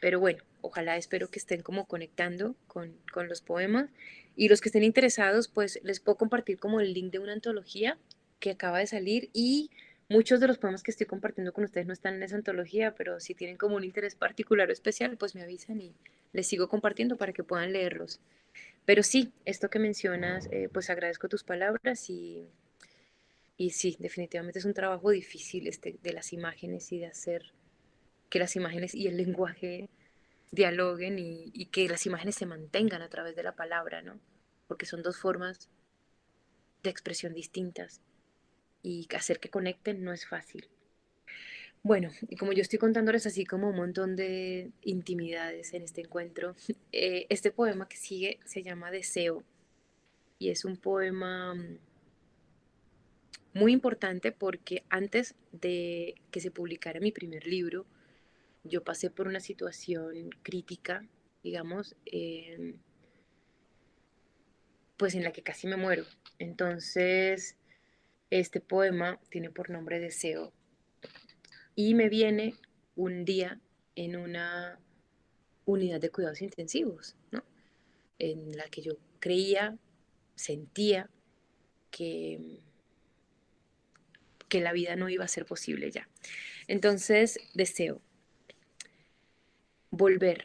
Pero bueno, ojalá espero que estén como conectando con, con, los poemas y los que estén interesados, pues les puedo compartir como el link de una antología que acaba de salir y Muchos de los poemas que estoy compartiendo con ustedes no están en esa antología, pero si tienen como un interés particular o especial, pues me avisan y les sigo compartiendo para que puedan leerlos. Pero sí, esto que mencionas, eh, pues agradezco tus palabras y, y sí, definitivamente es un trabajo difícil este de las imágenes y de hacer que las imágenes y el lenguaje dialoguen y, y que las imágenes se mantengan a través de la palabra, ¿no? Porque son dos formas de expresión distintas y hacer que conecten no es fácil. Bueno, y como yo estoy contándoles así como un montón de intimidades en este encuentro, eh, este poema que sigue se llama Deseo y es un poema mm, muy importante porque antes de que se publicara mi primer libro, yo pasé por una situación crítica, digamos, pues en la que casi me muero. Entonces, este poema tiene por nombre Deseo y me viene un día en una unidad de cuidados intensivos, ¿no? en la que yo creía, sentía que, que la vida no iba a ser posible ya. Entonces deseo volver,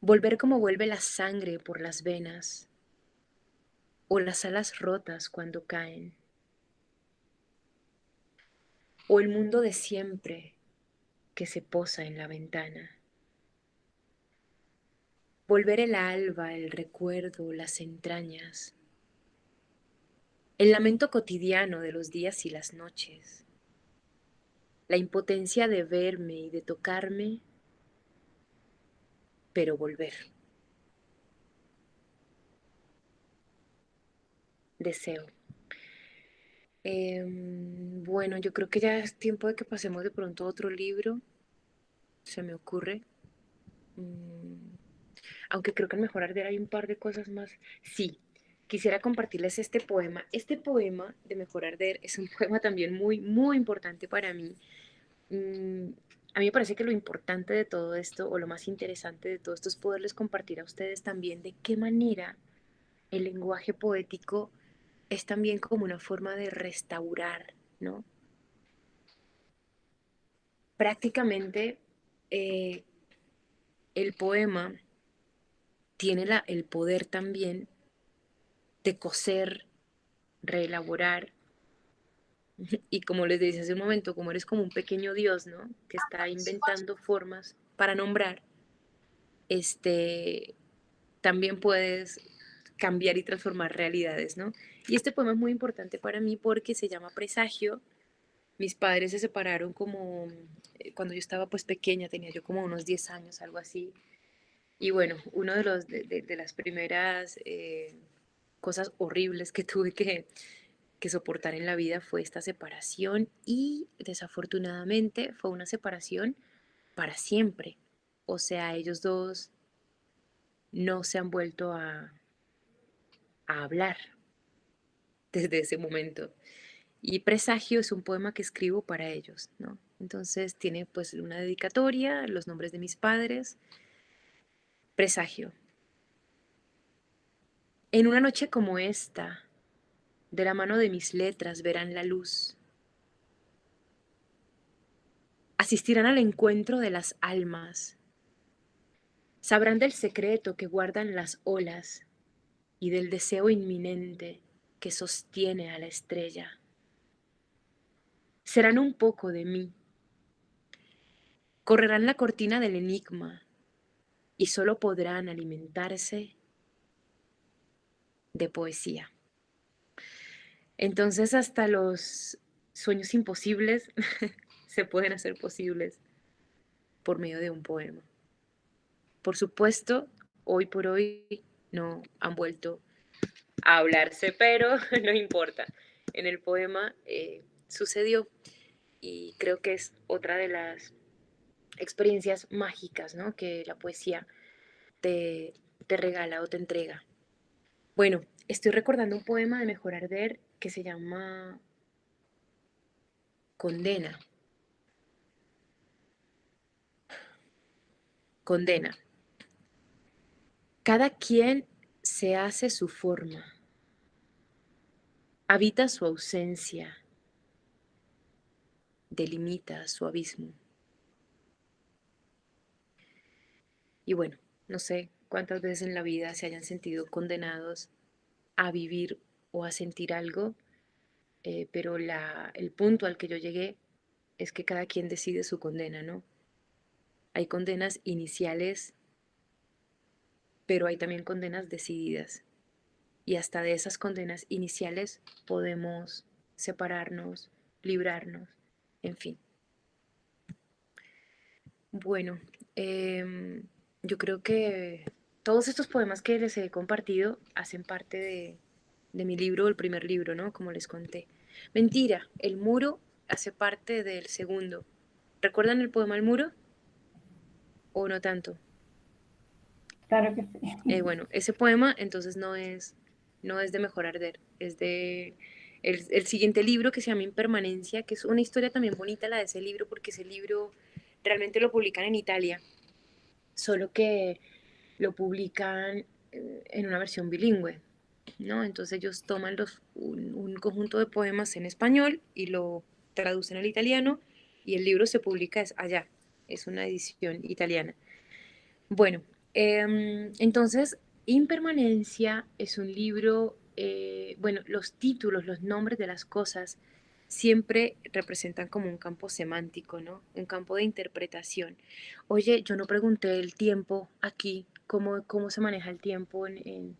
volver como vuelve la sangre por las venas, o las alas rotas cuando caen, o el mundo de siempre que se posa en la ventana. Volver el alba, el recuerdo, las entrañas, el lamento cotidiano de los días y las noches, la impotencia de verme y de tocarme pero volver. Deseo. Em, bueno, yo creo que ya es tiempo de que pasemos de pronto a otro libro. Se me ocurre. Mm, aunque creo que en Mejor Arder hay un par de cosas más. Sí, quisiera compartirles este poema. Este poema de Mejor Arder es un poema también muy, muy importante para mí. Mm, a mí me parece que lo importante de todo esto, o lo más interesante de todo esto, es poderles compartir a ustedes también de qué manera el lenguaje poético es también como una forma de restaurar, ¿no? Prácticamente eh, el poema tiene la, el poder también de coser, reelaborar. Y como les decía hace un momento, como eres como un pequeño Dios, ¿no? Que está inventando formas para nombrar, este, también puedes cambiar y transformar realidades, ¿no? Y este poema es muy importante para mí porque se llama Presagio. Mis padres se separaron como eh, cuando yo estaba pues pequeña, tenía yo como unos 10 años, algo así. Y bueno, uno de, los, de, las primeras eh, cosas horribles que tuve que, que soportar en la vida fue esta separación y desafortunadamente fue una separación para siempre. O sea, ellos dos no se han vuelto a, a hablar desde ese momento. Y Presagio es un poema que escribo para ellos, ¿no? Entonces tiene pues una dedicatoria, los nombres de mis padres. Presagio. En una noche como esta, de la mano de mis letras verán la luz. Asistirán al encuentro de las almas. Sabrán del secreto que guardan las olas y del deseo inminente que sostiene a la estrella. Serán un poco de mí. Correrán la cortina del enigma y solo podrán alimentarse de poesía. Entonces hasta los sueños imposibles se pueden hacer posibles por medio de un poema. Por supuesto, hoy por hoy no han vuelto a hablarse, pero no importa. En el poema eh, sucedió y creo que es otra de las experiencias mágicas ¿no? que la poesía te, te regala o te entrega. Bueno, estoy recordando un poema de Mejor Arder que se llama Condena. Condena. Cada quien se hace su forma, habita su ausencia, delimita su abismo. Y bueno, no sé cuántas veces en la vida se hayan sentido condenados a vivir o a sentir algo, eh, pero el punto al que yo llegué es que cada quien decide su condena, ¿no? Hay condenas iniciales pero hay también condenas decididas. Y hasta de esas condenas iniciales podemos separarnos, librarnos, en fin. Bueno, em, yo creo que todos estos poemas que les he compartido hacen parte de, de mi libro, el primer libro, ¿no? Como les conté. Mentira, el muro hace parte del segundo. ¿Recuerdan el poema El muro? ¿O no tanto? Claro que sí. Eh, bueno, ese poema entonces no es, no es de Mejor Arder, es de el, siguiente libro que se llama Impermanencia, que es una historia también bonita la de ese libro, porque ese libro realmente lo publican en Italia, solo que lo publican eh, en una versión bilingüe, ¿no? Entonces ellos toman los, un, un conjunto de poemas en español y lo traducen al italiano y el libro se publica allá, es una edición italiana. Bueno, Em, entonces, Impermanencia es un libro, eh, bueno, los títulos, los nombres de las cosas siempre representan como un campo semántico, ¿no? Un campo de interpretación. Oye, yo no pregunté el tiempo aquí, cómo, cómo se maneja el tiempo en...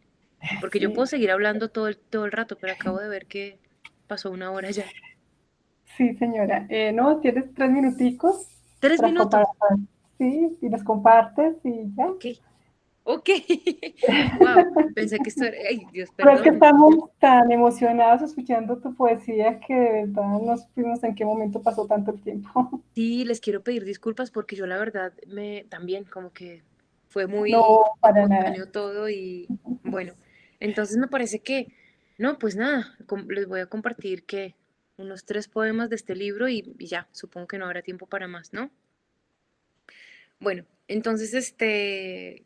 Porque yo puedo seguir hablando todo el, todo el rato, pero acabo de ver que pasó una hora ya. Sí, señora. Eh, no, tienes tres minuticos. ¿Tres minutos? sí, y nos compartes y ya. Ok. Ok. wow, pensé que esto era. Ay, Dios, perdón. es que estamos tan emocionados escuchando tu poesía que de verdad no supimos en qué momento pasó tanto el tiempo. Sí, les quiero pedir disculpas porque yo la verdad me también como que fue muy No, para nada. todo y bueno, entonces me parece que, no, pues nada, les voy a compartir que unos tres poemas de este libro y, y ya, supongo que no habrá tiempo para más, ¿no? Bueno, entonces este,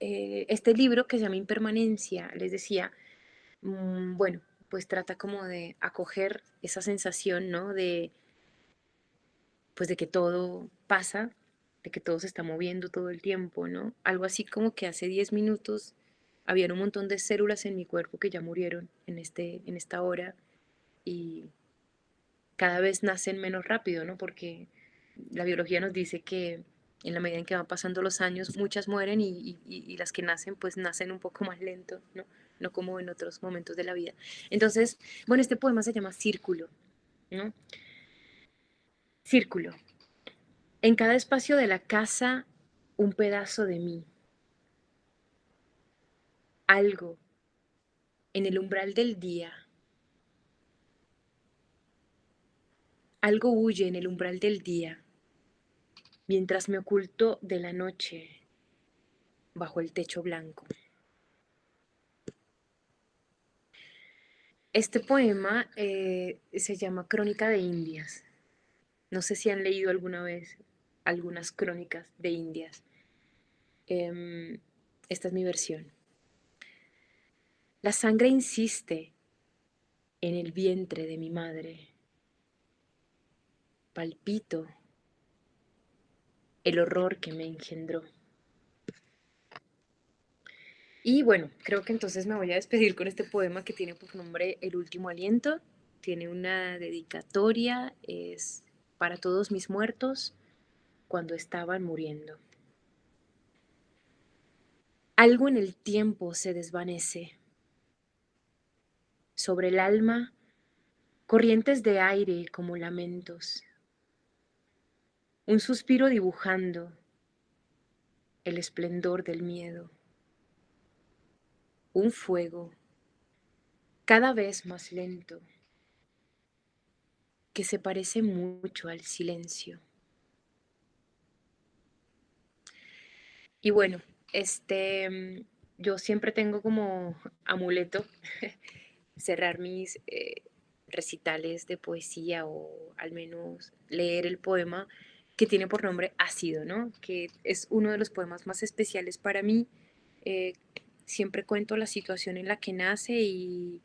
eh, este libro que se llama Impermanencia, les decía, mm, bueno, pues trata como de acoger esa sensación, ¿no? De, pues de que todo pasa, de que todo se está moviendo todo el tiempo, ¿no? Algo así como que hace 10 minutos había un montón de células en mi cuerpo que ya murieron en, este, en esta hora y cada vez nacen menos rápido, ¿no? Porque la biología nos dice que en la medida en que van pasando los años, muchas mueren y, las que nacen, pues nacen un poco más lento, ¿no? No como en otros momentos de la vida. Entonces, bueno, este poema se llama Círculo, ¿no? Círculo. En cada espacio de la casa, un pedazo de mí. Algo en el umbral del día. Algo huye en el umbral del día, mientras me oculto de la noche bajo el techo blanco. Este poema eh, se llama Crónica de Indias. No sé si han leído alguna vez algunas crónicas de Indias. Em, esta es mi versión. La sangre insiste en el vientre de mi madre. Palpito el horror que me engendró. Y bueno, creo que entonces me voy a despedir con este poema que tiene por nombre El último aliento. Tiene una dedicatoria, es para todos mis muertos cuando estaban muriendo. Algo en el tiempo se desvanece. Sobre el alma, corrientes de aire como lamentos. Un suspiro dibujando el esplendor del miedo. Un fuego cada vez más lento que se parece mucho al silencio. Y bueno, este, yo siempre tengo como amuleto cerrar mis eh, recitales de poesía o al menos leer el poema que tiene por nombre Ácido, ¿no? Que es uno de los poemas más especiales para mí. Eh, siempre cuento la situación en la que nace y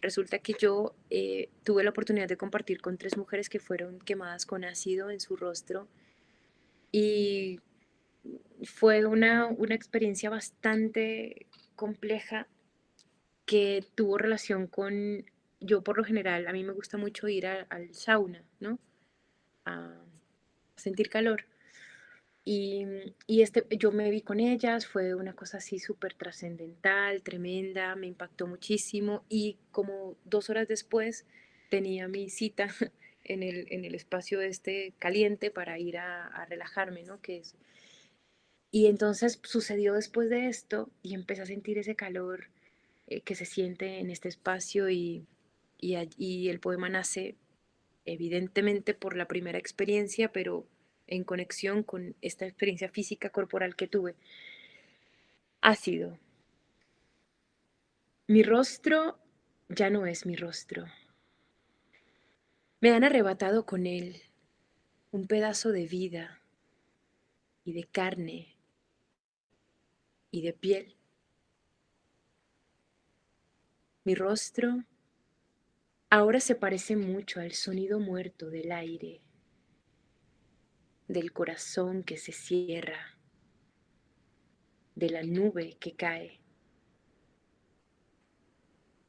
resulta que yo eh, tuve la oportunidad de compartir con tres mujeres que fueron quemadas con ácido en su rostro y fue una, una experiencia bastante compleja que tuvo relación con, yo por lo general, a mí me gusta mucho ir a- al sauna, ¿no? A sentir calor. Y, y este, yo me vi con ellas, fue una cosa así súper trascendental, tremenda, me impactó muchísimo y como dos horas después tenía mi cita en el, en el espacio este caliente para ir a, relajarme, ¿no? Que es, y entonces sucedió después de esto y empecé a sentir ese calor eh, que se siente en este espacio y, y, y el poema nace evidentemente por la primera experiencia, pero en conexión con esta experiencia física corporal que tuve. Ha sido, mi rostro ya no es mi rostro. Me han arrebatado con él un pedazo de vida y de carne y de piel. Mi rostro ahora se parece mucho al sonido muerto del aire, del corazón que se cierra, de la nube que cae.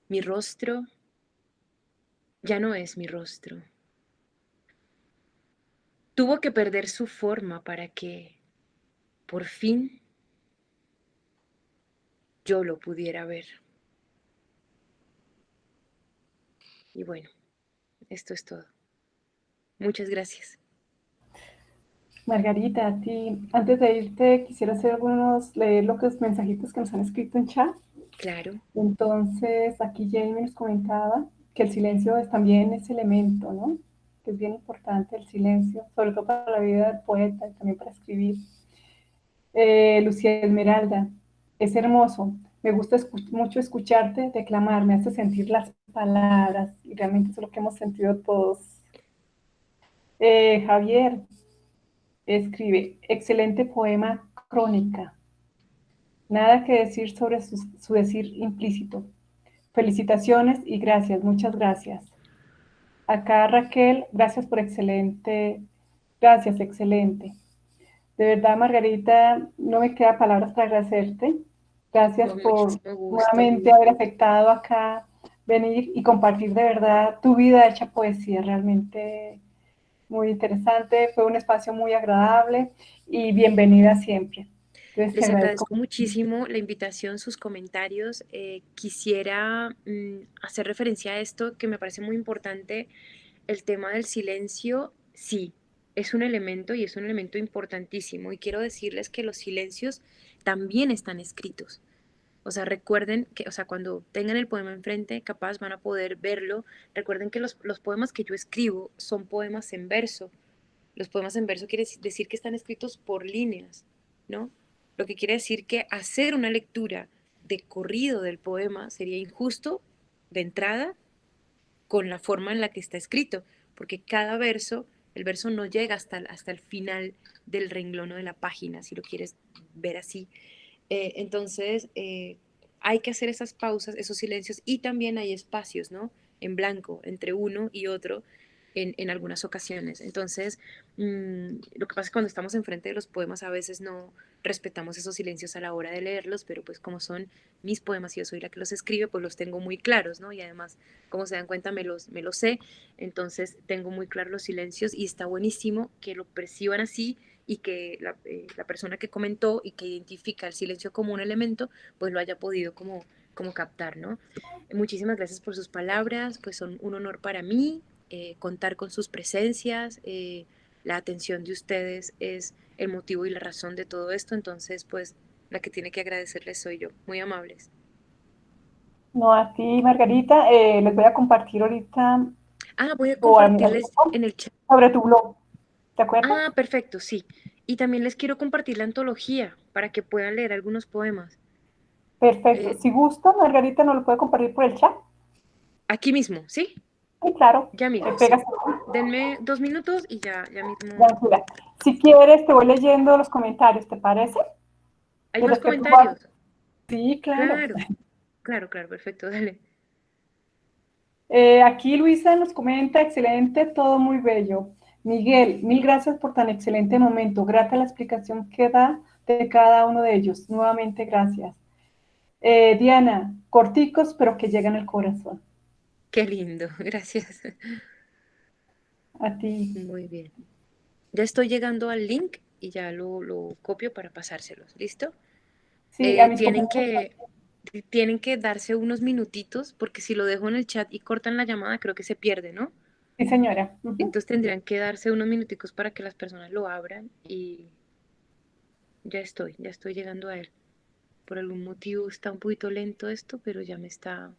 Mi rostro ya no es mi rostro. Tuvo que perder su forma para que, por fin, yo lo pudiera ver. Y bueno, esto es todo. Muchas gracias. Margarita, a ti, antes de irte, quisiera hacer algunos, leer los mensajitos que nos han escrito en chat. Claro. Entonces, aquí Jamie nos comentaba que el silencio es también ese elemento, ¿no? Que es bien importante el silencio, sobre todo para la vida del poeta y también para escribir. Eh, Lucía Esmeralda, es hermoso. Me gusta mucho escucharte declamar, me hace sentir las palabras y realmente eso es lo que hemos sentido todos. Eh, Javier escribe, excelente poema crónica. Nada que decir sobre su, su decir implícito. Felicitaciones y gracias, muchas gracias. Acá Raquel, gracias por excelente, gracias, excelente. De verdad, Margarita, no me queda palabras para agradecerte. Gracias por nuevamente haber aceptado acá venir y compartir de verdad tu vida hecha poesía. Realmente muy interesante, fue un espacio muy agradable y bienvenida siempre. Les agradezco muchísimo la invitación, sus comentarios. Eh, quisiera mm, hacer referencia a esto que me parece muy importante, el tema del silencio. Sí, es un elemento y es un elemento importantísimo. Y quiero decirles que los silencios también están escritos. O sea, recuerden que, o sea, cuando tengan el poema enfrente, capaz van a poder verlo. Recuerden que los, los poemas que yo escribo son poemas en verso. Los poemas en verso quiere decir que están escritos por líneas, ¿no? Lo que quiere decir que hacer una lectura de corrido del poema sería injusto de entrada con la forma en la que está escrito, porque cada verso el verso no llega hasta, hasta el final del renglón o de la página, si lo quieres ver así. Eh, entonces, eh, hay que hacer esas pausas, esos silencios, y también hay espacios, ¿no? En blanco, entre uno y otro, en, algunas ocasiones. Entonces, mm, lo que pasa es que cuando estamos enfrente de los poemas a veces no respetamos esos silencios a la hora de leerlos, pero pues como son mis poemas y yo soy la que los escribe, pues los tengo muy claros, ¿no? Y además, como se dan cuenta, me los, me los sé, entonces tengo muy claros los silencios y está buenísimo que lo perciban así y que la, eh, la persona que comentó y que identifica el silencio como un elemento, pues lo haya podido como como captar, ¿no? Muchísimas gracias por sus palabras, pues son un honor para mí, eh, contar con sus presencias, eh, la atención de ustedes es el motivo y la razón de todo esto, entonces pues la que tiene que agradecerles soy yo, muy amables. No, a ti Margarita, eh, les voy a compartir ahorita. Ah, voy a compartirles en el chat. Sobre tu blog, Ah, perfecto, sí. Y también les quiero compartir la antología para que puedan leer algunos poemas. Perfecto. si gusta, Margarita, ¿nos lo puede compartir por el chat? Aquí mismo, ¿sí? Sí, claro. Ya mismo. Denme dos minutos y ya, ya mismo. Si quieres, te voy leyendo los comentarios, ¿te parece? ¿Hay más comentarios? Sí, claro. Claro, claro, perfecto, dale. Eh, aquí Luisa nos comenta, excelente, todo muy bello. Miguel, mil gracias por tan excelente momento. Grata la explicación que da de cada uno de ellos. Nuevamente, gracias. Eh, Diana, corticos, pero que llegan al corazón. Qué lindo, gracias. A ti. Muy bien. Ya estoy llegando al link y ya lo, copio para pasárselos. ¿Listo? Sí, eh, tienen que tienen que darse unos minutitos porque si lo dejo en el chat y cortan la llamada creo que se pierde, ¿no? Sí, señora. Entonces tendrían que darse unos minuticos para que las personas lo abran y ya estoy, ya estoy llegando a él. Por algún motivo está un poquito lento esto, pero ya me está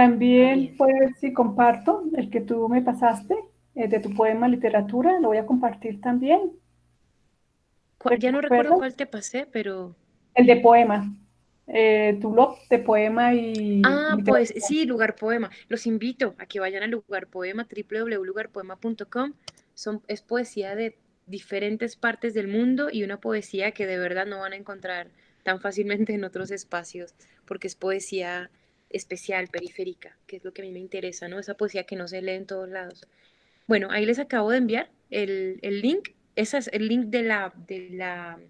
también puedes, si comparto el que tú me pasaste, eh, de tu poema literatura, lo voy a compartir también. Ya no recuerdo cuál te pasé, pero... El de poema. Eh, tu blog de poema y... Ah, pues sí, Lugar Poema. Los invito a que vayan al Lugar Poema, www.lugarpoema.com. Son, es poesía de diferentes partes del mundo y una poesía que de verdad no van a encontrar tan fácilmente en otros espacios, porque es poesía especial, periférica, que es lo que a mí me interesa, ¿no? Esa poesía que no se lee en todos lados. Bueno, ahí les acabo de enviar el, link. Ese es el link de la, de la,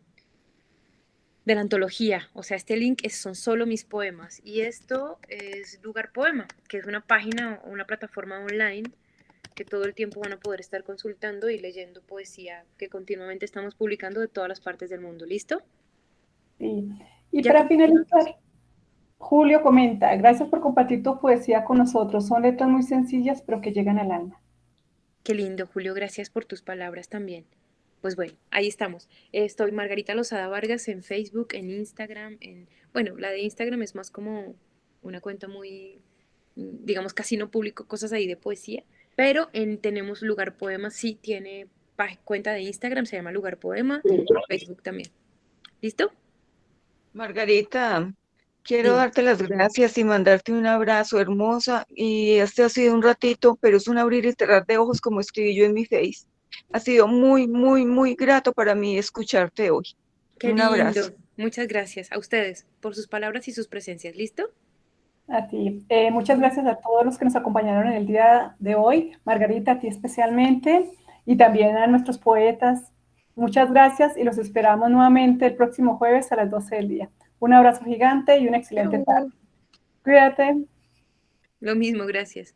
de la antología. O sea, este link es, son solo mis poemas. Y esto es Lugar Poema, que es una página, una plataforma online que todo el tiempo van a poder estar consultando y leyendo poesía que continuamente estamos publicando de todas las partes del mundo. ¿Listo? Sí. Y para finalizar, Julio comenta, gracias por compartir tu poesía con nosotros. Son letras muy sencillas, pero que llegan al alma. Qué lindo, Julio. Gracias por tus palabras también. Pues bueno, ahí estamos. Estoy Margarita Lozada Vargas en Facebook, en Instagram, en, bueno, la de Instagram es más como una cuenta muy, digamos, casi no publico cosas ahí de poesía, pero en Tenemos Lugar Poema sí tiene cuenta de Instagram, se llama Lugar Poema, Facebook también. ¿Listo? Margarita, quiero darte las gracias y mandarte un abrazo hermosa. Y este ha sido un ratito, pero es un abrir y cerrar de ojos como escribí yo en mi face. Ha sido muy, muy, muy grato para mí escucharte hoy. Qué un abrazo. Muchas gracias a ustedes por sus palabras y sus presencias. ¿Listo? A ti. Eh, muchas gracias a todos los que nos acompañaron en el día de hoy. Margarita, a ti especialmente y también a nuestros poetas. Muchas gracias y los esperamos nuevamente el próximo jueves a las 12 del día. Un abrazo gigante y una excelente tarde. Cuídate. Lo mismo, gracias.